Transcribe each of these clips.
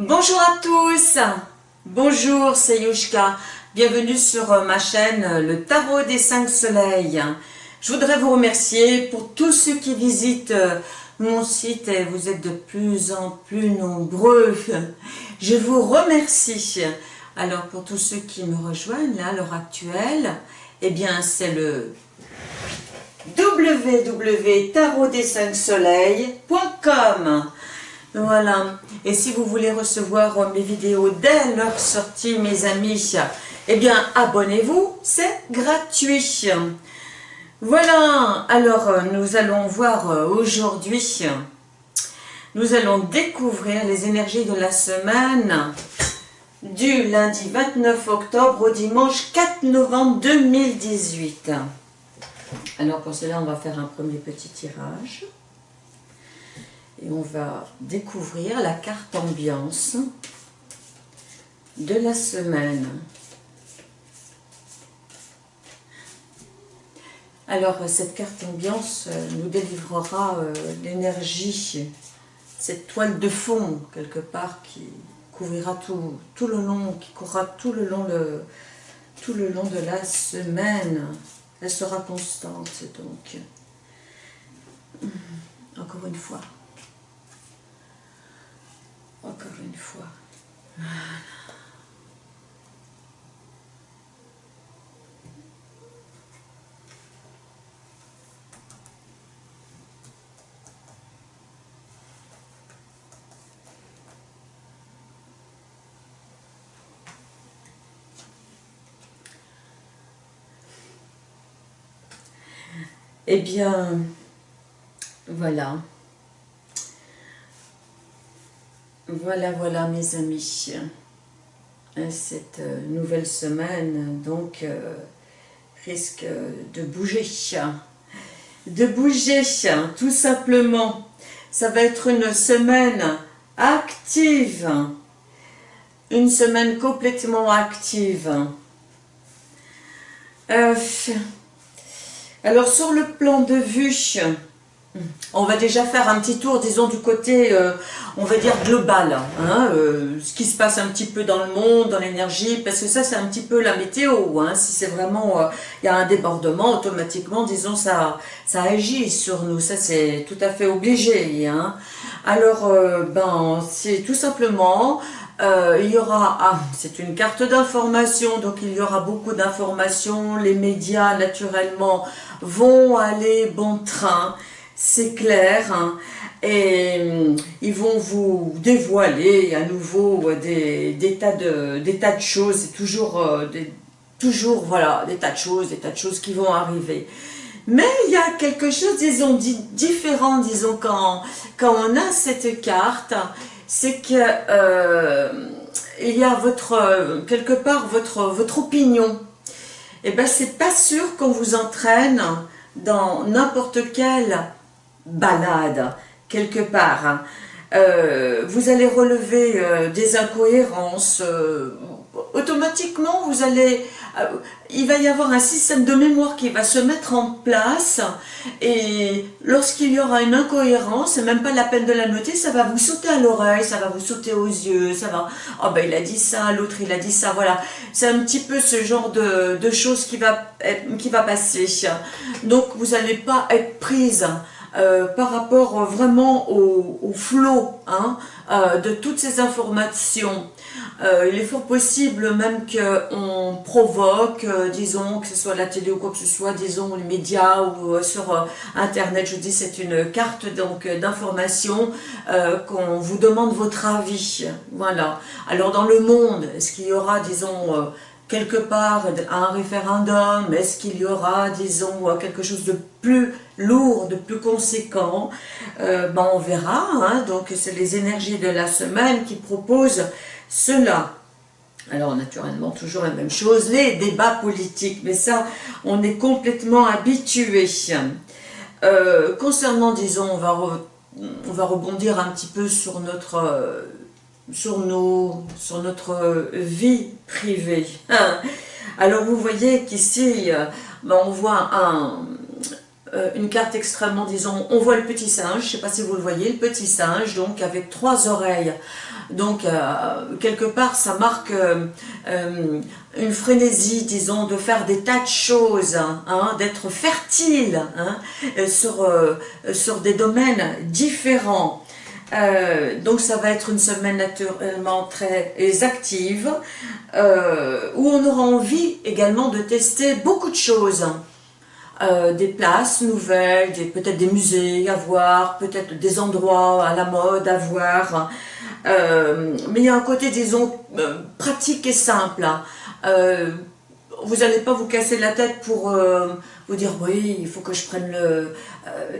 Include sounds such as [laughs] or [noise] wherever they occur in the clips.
Bonjour à tous, bonjour c'est Yushka, bienvenue sur euh, ma chaîne euh, Le Tarot des 5 Soleils. Je voudrais vous remercier pour tous ceux qui visitent euh, mon site et vous êtes de plus en plus nombreux. Je vous remercie. Alors pour tous ceux qui me rejoignent là à l'heure actuelle, eh bien c'est le www.tarotdes5soleils.com voilà. Et si vous voulez recevoir mes vidéos dès leur sortie, mes amis, eh bien, abonnez-vous, c'est gratuit. Voilà. Alors, nous allons voir euh, aujourd'hui, nous allons découvrir les énergies de la semaine du lundi 29 octobre au dimanche 4 novembre 2018. Alors, pour cela, on va faire un premier petit tirage et on va découvrir la carte ambiance de la semaine. Alors, cette carte ambiance euh, nous délivrera euh, l'énergie, cette toile de fond, quelque part, qui couvrira tout, tout le long, qui courra tout le long, tout le long de la semaine. Elle sera constante, donc. Encore une fois. Encore une fois. Eh bien, voilà. Voilà, voilà mes amis, euh, cette euh, nouvelle semaine donc euh, risque de bouger, de bouger tout simplement. Ça va être une semaine active, une semaine complètement active. alors sur le plan de vue, on va déjà faire un petit tour, disons, du côté, euh, on va dire, global. Hein, euh, ce qui se passe un petit peu dans le monde, dans l'énergie, parce que ça, c'est un petit peu la météo. Hein, si c'est vraiment, euh, il y a un débordement, automatiquement, disons, ça, ça agit sur nous. Ça, c'est tout à fait obligé. Hein. Alors, ben, c'est tout simplement... il y aura, ah, c'est une carte d'information, donc il y aura beaucoup d'informations, les médias naturellement vont aller bon train, c'est clair, hein. et hum, ils vont vous dévoiler à nouveau des, tas, de, des tas de choses, c'est toujours, euh, des, toujours voilà, des tas de choses, des tas de choses qui vont arriver. Mais il y a quelque chose, disons, différent, disons, quand, quand on a cette carte, c'est que euh, il y a votre, quelque part, votre, votre opinion. Et eh ben c'est pas sûr qu'on vous entraîne dans n'importe quel balade quelque part. Hein. Euh, vous allez relever euh, des incohérences, euh, automatiquement vous allez, il va y avoir un système de mémoire qui va se mettre en place et lorsqu'il y aura une incohérence, c'est même pas la peine de la noter, ça va vous sauter à l'oreille, ça va vous sauter aux yeux, ça va, oh ben il a dit ça, l'autre il a dit ça, voilà, c'est un petit peu ce genre de, choses qui va, qui va passer, donc vous n'allez pas être prise euh, par rapport vraiment au, flot hein, euh, de toutes ces informations. Euh, il est fort possible même qu'on provoque, disons, que ce soit la télé ou quoi que ce soit, disons, les médias ou sur Internet, je dis c'est une carte donc d'information qu'on vous demande votre avis. Voilà. Alors dans le monde, est-ce qu'il y aura, disons, quelque part un référendum? Est-ce qu'il y aura, disons, quelque chose de plus lourd, de plus conséquent euh, ben On verra. Hein. Donc, c'est les énergies de la semaine qui proposent cela. Alors, naturellement, toujours la même chose, les débats politiques. Mais ça, on est complètement habitué. Euh, concernant, disons, on va, on va rebondir un petit peu sur notre... Euh, sur, nos, sur notre vie privée. Alors vous voyez qu'ici, ben, on voit un, euh, une carte extrêmement, disons, on voit le petit singe, je ne sais pas si vous le voyez, le petit singe, donc avec trois oreilles. Donc, euh, quelque part, ça marque euh, une frénésie, disons, de faire des tas de choses, hein, d'être fertile hein, sur, sur des domaines différents. donc ça va être une semaine naturellement très active, où on aura envie également de tester beaucoup de choses. Euh, des places nouvelles, peut-être des musées à voir, peut-être des endroits à la mode à voir. Euh, mais il y a un côté, disons, euh, pratique et simple. Hein. vous n'allez pas vous casser la tête pour vous dire « oui, il faut que je prenne le...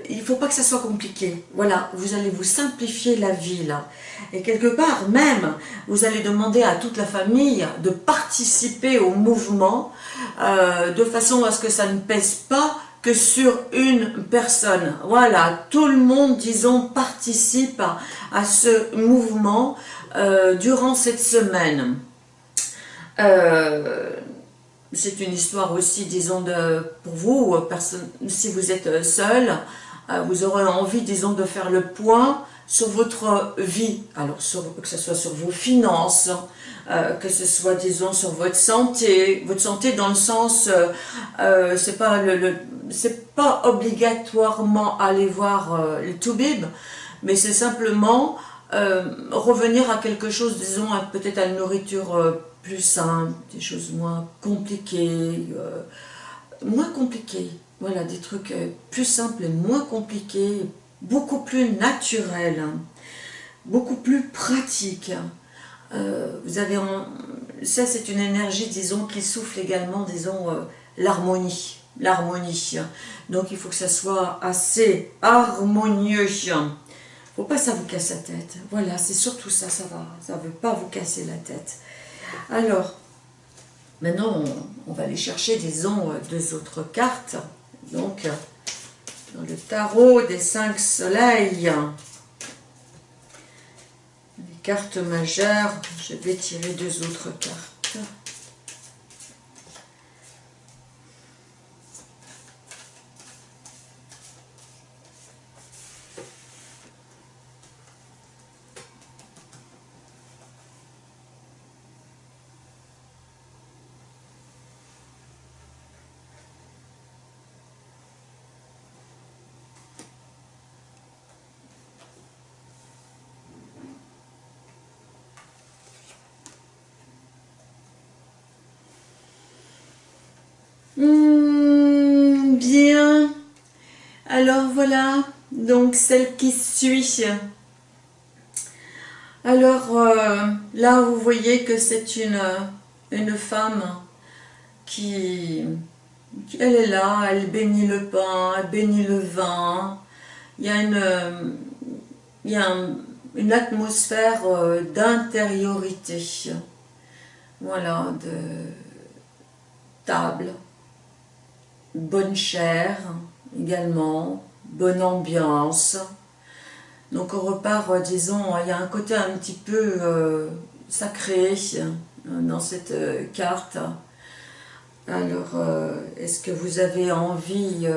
il ne faut pas que ça soit compliqué. Voilà, vous allez vous simplifier la vie là. Et quelque part, même, vous allez demander à toute la famille de participer au mouvement euh, de façon à ce que ça ne pèse pas que sur une personne. Voilà, tout le monde, disons, participe à, ce mouvement euh, durant cette semaine. Euh, c'est une histoire aussi, disons, de, pour vous, personne, si vous êtes seul, vous aurez envie, disons, de faire le point sur votre vie, alors que ce soit sur vos finances, euh, que ce soit, disons, sur votre santé, votre santé dans le sens, euh, euh c'est pas obligatoirement aller voir euh, le Toubib, mais c'est simplement revenir à quelque chose, disons, peut-être à une nourriture plus simple, des choses moins compliquées, moins compliquées, voilà, des trucs plus simples et moins compliqués, beaucoup plus naturel, hein. beaucoup plus pratique. Euh, vous avez ça c'est une énergie disons qui souffle également disons euh, l'harmonie l'harmonie donc il faut que ça soit assez harmonieux faut pas ça vous casse la tête. Voilà c'est surtout ça ça va ça veut pas vous casser la tête alors maintenant on, va aller chercher disons euh, deux autres cartes donc dans le tarot des cinq soleils. Les cartes majeures, je vais tirer deux autres cartes. Hmm, bien. Alors voilà, donc celle qui suit. Alors euh, là, vous voyez que c'est une, une femme qui, elle est là, elle bénit le pain, elle bénit le vin. Il y a une, il y a une atmosphère euh, d'intériorité. Voilà, de table bonne chair également, bonne ambiance. Donc on repart, euh, disons, il y a un côté un petit peu euh, sacré euh, dans cette carte. Alors, est-ce que vous avez envie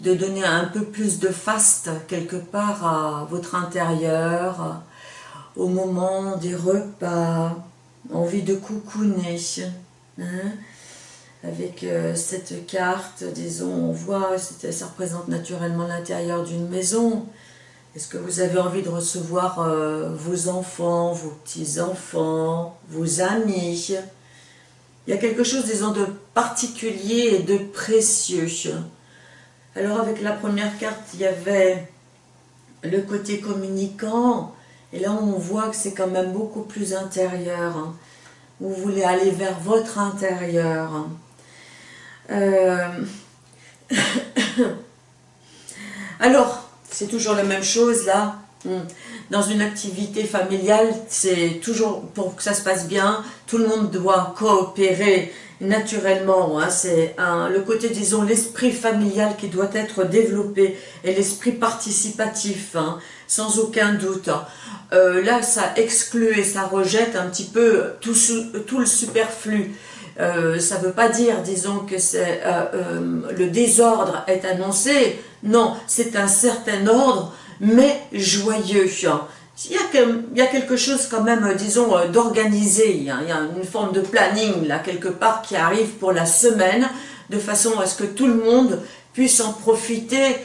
de donner un peu plus de faste quelque part à votre intérieur, au moment des repas, envie de coucouner hein? Avec euh, cette carte, disons, on voit, ça représente naturellement l'intérieur d'une maison. Est-ce que vous avez envie de recevoir euh, vos enfants, vos petits-enfants, vos amis? Il y a quelque chose, disons, de particulier et de précieux. Alors avec la première carte, il y avait le côté communicant, et là on voit que c'est quand même beaucoup plus intérieur. Hein. Vous voulez aller vers votre intérieur. Euh, [coughs] alors, c'est toujours la même chose là. Hmm. Dans une activité familiale, c'est toujours, pour que ça se passe bien, tout le monde doit coopérer naturellement. Hein. c'est le côté, disons, l'esprit familial qui doit être développé et l'esprit participatif, hein, sans aucun doute. Euh, là, ça exclut et ça rejette un petit peu tout le superflu. Euh, ça ne veut pas dire, disons, que c'est le désordre est annoncé. Non, c'est un certain ordre, mais joyeux. Il y, a, quelque chose quand même, disons, d'organisé. Il, y a une forme de planning, là, quelque part, qui arrive pour la semaine, de façon à ce que tout le monde puisse en profiter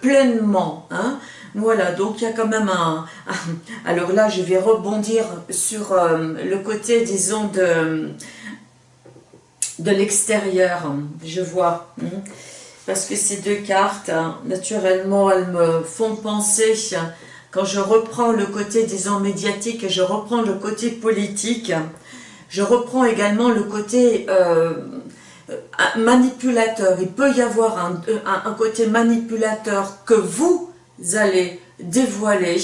pleinement. Hein. Voilà, donc il y a quand même un... Alors là, je vais rebondir sur euh, le côté, disons, de, de l'extérieur, je vois. Hein. Parce que ces deux cartes, naturellement, elles me font penser, quand je reprends le côté, disons, médiatique, et je reprends le côté politique, je reprends également le côté... Euh, manipulateur, il peut y avoir un, un côté manipulateur que vous allez dévoiler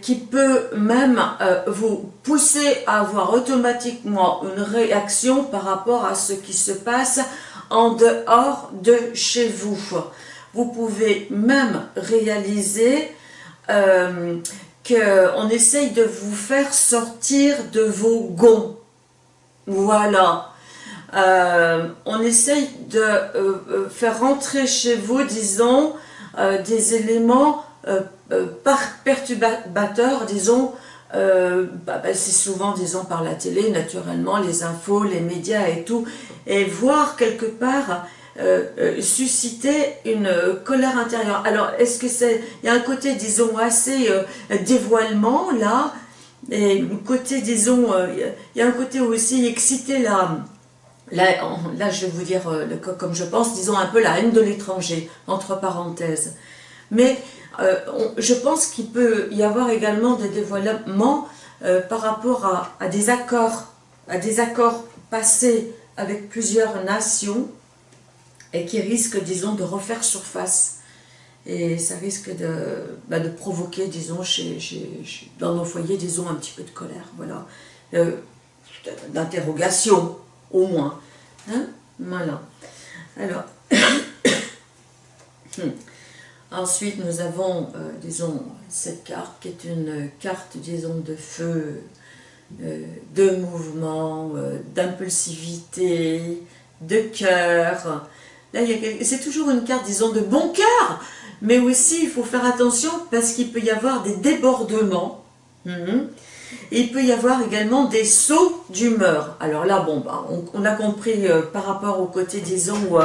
qui peut même euh, vous pousser à avoir automatiquement une réaction par rapport à ce qui se passe en dehors de chez vous. Vous pouvez même réaliser euh, qu'on essaye de vous faire sortir de vos gonds. Voilà. Euh, on essaye de faire rentrer chez vous, disons, euh, des éléments euh, euh, perturbateurs, disons, bah, bah, c'est souvent, disons, par la télé, naturellement, les infos, les médias et tout, et voir quelque part susciter une colère intérieure. Alors, est-ce que c'est... Il y a un côté, disons, assez dévoilement, là, et un côté, disons, il y a un côté aussi excité, là, là, là je vais vous dire, comme je pense, disons un peu la haine de l'étranger, entre parenthèses. Mais euh, je pense qu'il peut y avoir également des dévoilements euh, par rapport à, des accords, à des accords passés avec plusieurs nations et qui risquent, disons, de refaire surface. Et ça risque de, bah, provoquer, disons, chez, dans nos foyers, disons, un petit peu de colère, voilà. Euh, d'interrogation, au moins. Hein? Voilà. Alors, [coughs] hmm. Ensuite, nous avons, euh, disons, cette carte qui est une carte, disons, de feu, euh, de mouvement, euh, d'impulsivité, de cœur. Là, c'est toujours une carte, disons, de bon cœur, mais aussi, il faut faire attention parce qu'il peut y avoir des débordements. Mhm. Il peut y avoir également des sauts d'humeur. Alors là, bon, bah, on, a compris par rapport au côté, disons,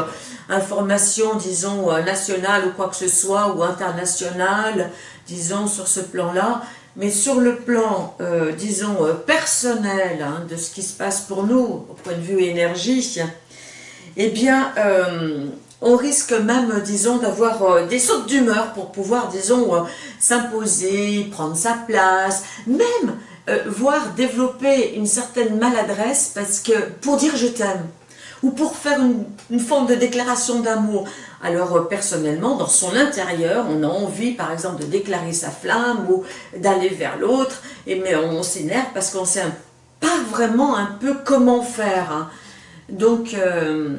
information, disons, euh, nationale ou quoi que ce soit, ou internationale, disons, sur ce plan-là, mais sur le plan, euh, disons, euh, personnel, hein, de ce qui se passe pour nous, au point de vue énergie, eh bien, on risque même, disons, d'avoir des sautes d'humeur pour pouvoir, disons, s'imposer, prendre sa place, même, voire développer une certaine maladresse, parce que, pour dire je t'aime, ou pour faire une, forme de déclaration d'amour. Alors euh, personnellement, dans son intérieur, on a envie par exemple de déclarer sa flamme ou d'aller vers l'autre, mais on, s'énerve parce qu'on sait pas vraiment un peu comment faire. Hein. Donc, euh,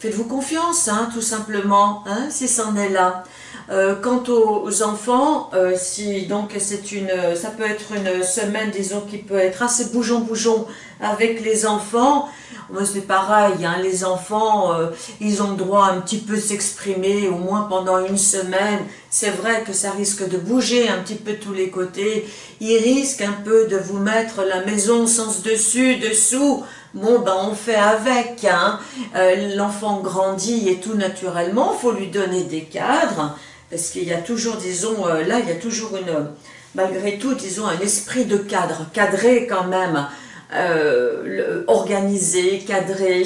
faites-vous confiance, hein, tout simplement, hein, si c'en est là. Euh, quant aux enfants, si donc c'est une, ça peut être une semaine, disons, qui peut être assez bougeon-bougeon avec les enfants, c'est pareil, hein, les enfants, euh, ils ont le droit un petit peu s'exprimer, au moins pendant une semaine. C'est vrai que ça risque de bouger un petit peu tous les côtés. Ils risquent un peu de vous mettre la maison sens dessus, dessous. Bon, ben on fait avec. Hein. Euh, l'enfant grandit et tout naturellement. Faut lui donner des cadres. Parce qu'il y a toujours, disons, euh, là, il y a toujours une, malgré tout, disons, un esprit de cadre, cadré quand même euh, organisé, cadré,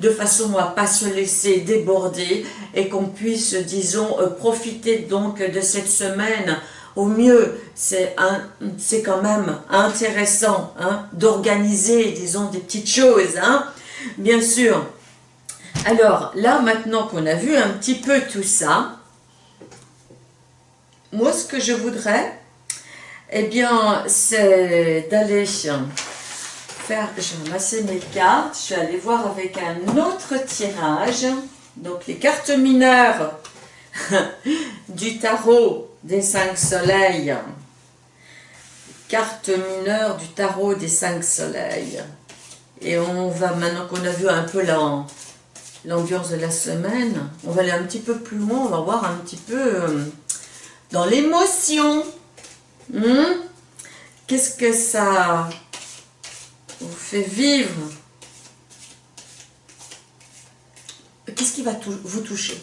de façon à pas se laisser déborder et qu'on puisse, disons, euh, profiter donc de cette semaine au mieux, c'est quand même intéressant hein, d'organiser, disons, des petites choses, hein, bien sûr. Alors, là, maintenant qu'on a vu un petit peu tout ça, moi, ce que je voudrais, eh bien, c'est d'aller je vais ramasser mes cartes, je vais aller voir avec un autre tirage, donc les cartes mineures [laughs] du tarot des cinq soleils, cartes mineures du tarot des cinq soleils, Et on va, maintenant qu'on a vu un peu l'ambiance de la semaine, on va aller un petit peu plus loin, on va voir un petit peu euh, dans l'émotion. Hmm? Qu'est-ce que ça vous fait vivre? Qu'est-ce qui va vous toucher?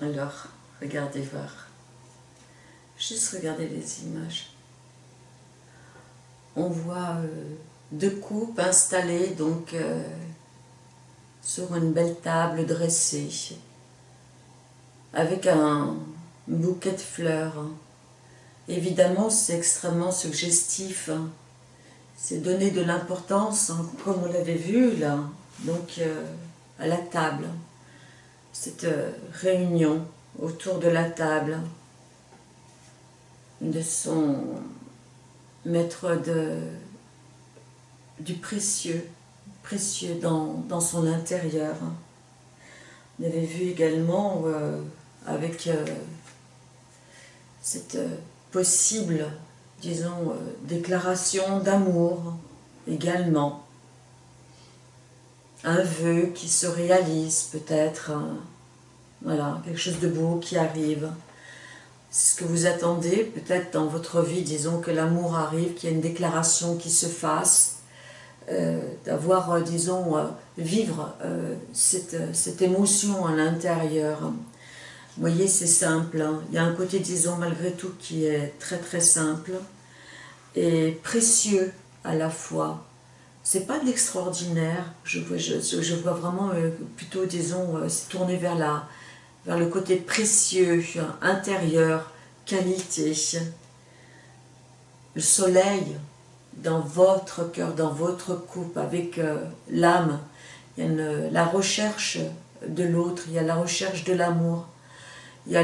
Alors, regardez voir. Juste regardez les images. On voit euh, deux coupes installées donc euh, sur une belle table dressée avec un bouquet de fleurs. Évidemment, c'est extrêmement suggestif. C'est donner de l'importance, hein, comme on l'avait vu là, donc euh, à la table cette euh, réunion autour de la table de son maître du précieux, précieux dans, son intérieur. On avait vu également euh, avec euh, cette possible, disons, déclaration d'amour également un vœu qui se réalise peut-être, voilà, quelque chose de beau qui arrive. C'est ce que vous attendez, peut-être dans votre vie, disons que l'amour arrive, qu'il y ait une déclaration qui se fasse, euh, d'avoir, euh, disons, euh, vivre cette, cette, émotion à l'intérieur. Vous voyez, c'est simple. Hein. Il y a un côté, disons, malgré tout, qui est très très simple et précieux à la fois c'est pas de l'extraordinaire. Je vois, je, vois vraiment euh, plutôt, disons, euh, tourner vers, la, vers le côté précieux, intérieur, qualité. Le soleil dans votre cœur, dans votre coupe, avec euh, l'âme. Il y a la recherche de l'autre, il y a la recherche de l'amour, il y a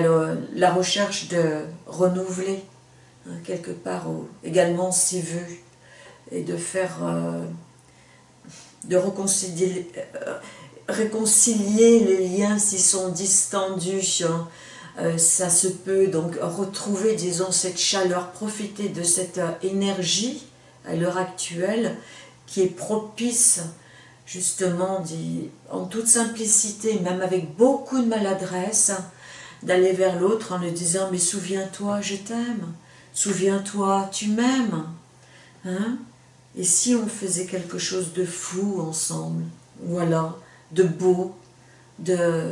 la recherche de renouveler, hein, quelque part, également ses voeux, et de faire de réconcilier, euh, réconcilier les liens s'ils sont distendus. Hein. Euh, ça se peut donc retrouver, disons, cette chaleur, profiter de cette euh, énergie à l'heure actuelle qui est propice justement en toute simplicité, même avec beaucoup de maladresse, d'aller vers l'autre en lui disant « mais souviens-toi, je t'aime, souviens-toi, tu m'aimes hein? Et si on faisait quelque chose de fou ensemble, voilà, de beau, de,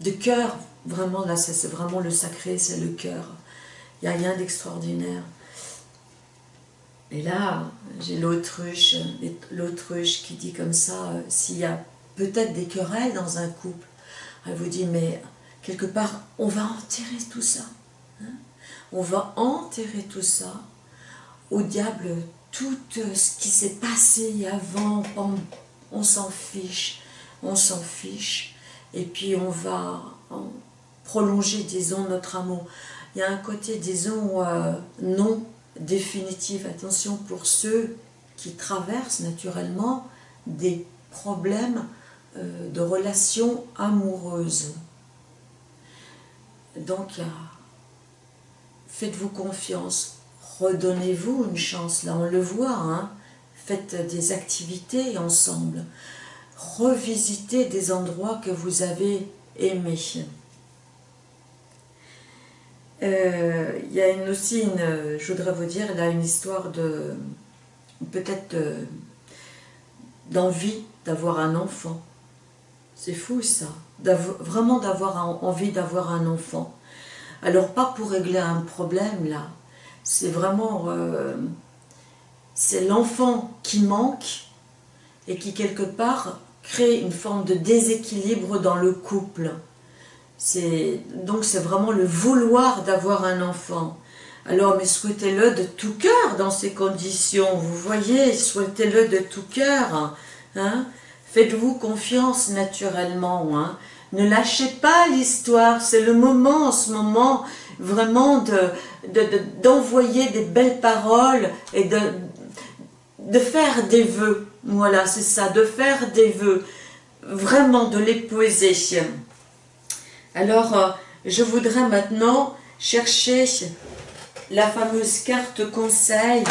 de cœur, vraiment là c'est vraiment le sacré, c'est le cœur. Il n'y a rien d'extraordinaire. Et là, j'ai l'autruche, l'autruche qui dit comme ça, euh, s'il y a peut-être des querelles dans un couple, elle vous dit, mais quelque part, on va enterrer tout ça. Hein. on va enterrer tout ça au diable tout euh, ce qui s'est passé avant, on s'en fiche, on s'en fiche, et puis on va prolonger, disons, notre amour. Il y a un côté, disons, euh, non définitif. Attention pour ceux qui traversent naturellement des problèmes euh, de relations amoureuses. Donc, faites-vous confiance redonnez-vous une chance, là on le voit, hein. faites des activités ensemble, revisitez des endroits que vous avez aimés. Euh, il y a aussi, une, je voudrais vous dire, là une histoire de, peut-être d'envie d'avoir un enfant. C'est fou ça, vraiment d'avoir envie d'avoir un enfant. Alors pas pour régler un problème là, c'est vraiment... Euh, c'est l'enfant qui manque et qui quelque part crée une forme de déséquilibre dans le couple. Donc c'est vraiment le vouloir d'avoir un enfant. Alors, mais souhaitez-le de tout cœur dans ces conditions, vous voyez, souhaitez-le de tout cœur. Hein. Faites-vous confiance naturellement. Hein. Ne lâchez pas l'histoire, c'est le moment en ce moment vraiment d'envoyer de, des belles paroles et de, de faire des vœux. Voilà, c'est ça, de faire des vœux. Vraiment de les poser. Alors, euh, je voudrais maintenant chercher la fameuse carte conseil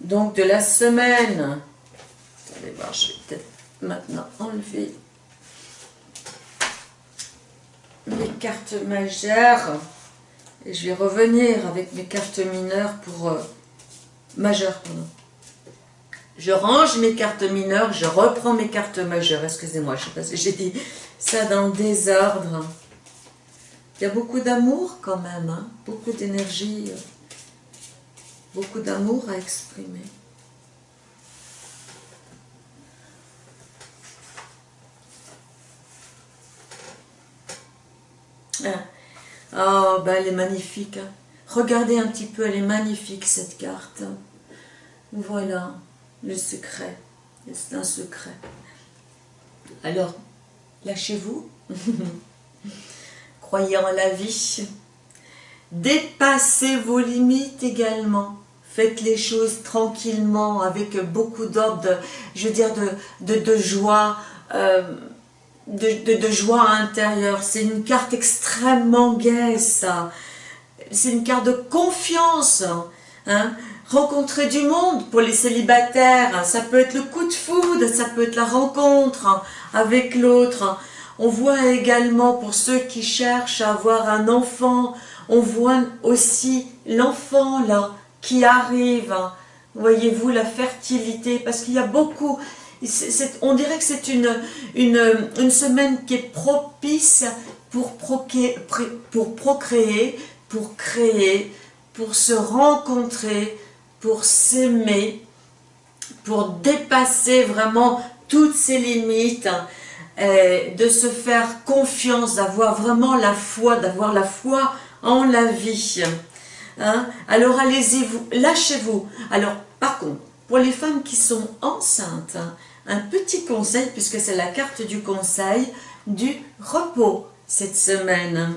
donc de la semaine. Allez voir, je vais peut-être maintenant enlever mes cartes majeures et je vais revenir avec mes cartes mineures pour euh, majeures Je range mes cartes mineures, je reprends mes cartes majeures. Excusez-moi, je sais pas si j'ai dit ça dans le désordre. Il y a beaucoup d'amour quand même, hein. beaucoup d'énergie, euh, beaucoup d'amour à exprimer. Oh, ben elle est magnifique. Hein. Regardez un petit peu, elle est magnifique cette carte. Voilà, le secret. C'est un secret. Alors, lâchez-vous. [laughs] Croyez en la vie. Dépassez vos limites également. Faites les choses tranquillement, avec beaucoup d'ordre, je veux dire, de, de, joie, euh, de, joie intérieure. C'est une carte extrêmement gaie, ça. C'est une carte de confiance. Hein. Rencontrer du monde pour les célibataires, ça peut être le coup de foudre, ça peut être la rencontre avec l'autre. On voit également pour ceux qui cherchent à avoir un enfant, on voit aussi l'enfant là qui arrive. Voyez-vous la fertilité, parce qu'il y a beaucoup, on dirait que c'est une, semaine qui est propice pour, pour procréer, pour créer, pour se rencontrer, pour s'aimer, pour dépasser vraiment toutes ses limites, euh, de se faire confiance, d'avoir vraiment la foi, d'avoir la foi en la vie. Hein. Alors allez-y, lâchez-vous. Alors par contre, pour les femmes qui sont enceintes, un petit conseil, puisque c'est la carte du conseil, du repos cette semaine.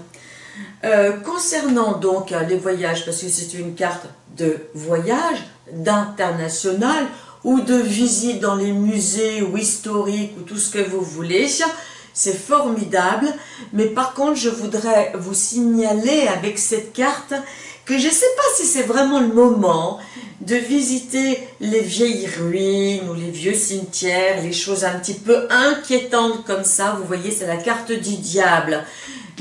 Euh, concernant donc les voyages, parce que c'est une carte de voyage, d'international, ou de visite dans les musées ou historiques ou tout ce que vous voulez, c'est formidable. Mais par contre, je voudrais vous signaler avec cette carte que je ne sais pas si c'est vraiment le moment de visiter les vieilles ruines ou les vieux cimetières, les choses un petit peu inquiétantes comme ça. Vous voyez, c'est la carte du diable.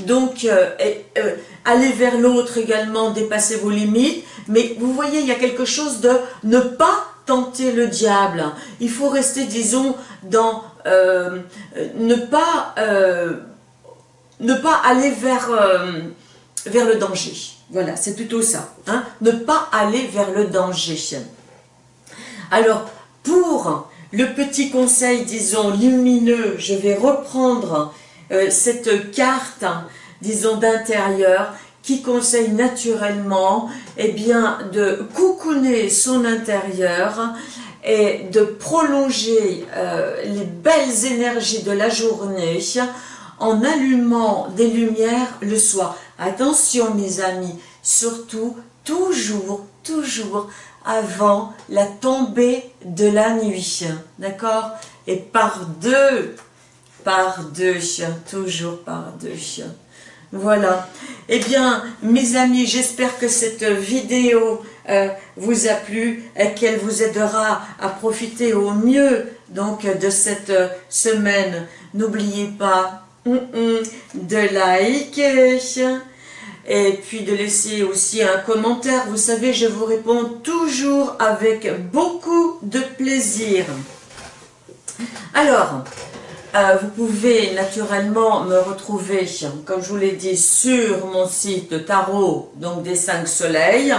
Donc, euh, euh, aller vers l'autre également, dépasser vos limites. Mais vous voyez, il y a quelque chose de ne pas tenter le diable. Il faut rester, disons, dans euh, ne pas euh, ne pas aller vers euh, vers le danger. Voilà, c'est plutôt ça. Hein. Ne pas aller vers le danger. Alors, pour le petit conseil, disons, lumineux, je vais reprendre cette carte, disons, d'intérieur qui conseille naturellement eh bien, de coucouner son intérieur et de prolonger euh, les belles énergies de la journée en allumant des lumières le soir. Attention mes amis, surtout toujours, toujours avant la tombée de la nuit, d'accord? Et par deux, par deux, toujours par deux. Voilà. Eh bien, mes amis, j'espère que cette vidéo euh, vous a plu et qu'elle vous aidera à profiter au mieux donc de cette semaine. N'oubliez pas de liker et puis de laisser aussi un commentaire. Vous savez, je vous réponds toujours avec beaucoup de plaisir. Alors, euh, vous pouvez naturellement me retrouver, comme je vous l'ai dit, sur mon site tarot, donc des 5 soleils.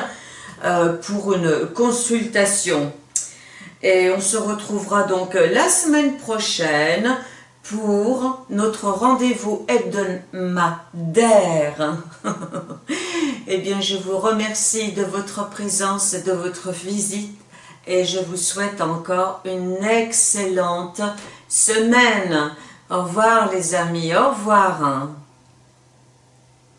euh, pour une consultation. Et on se retrouvera donc la semaine prochaine pour notre rendez-vous hebdomadaire. [laughs] eh bien, je vous remercie de votre présence et de votre visite et je vous souhaite encore une excellente semaine. Au revoir les amis, au revoir.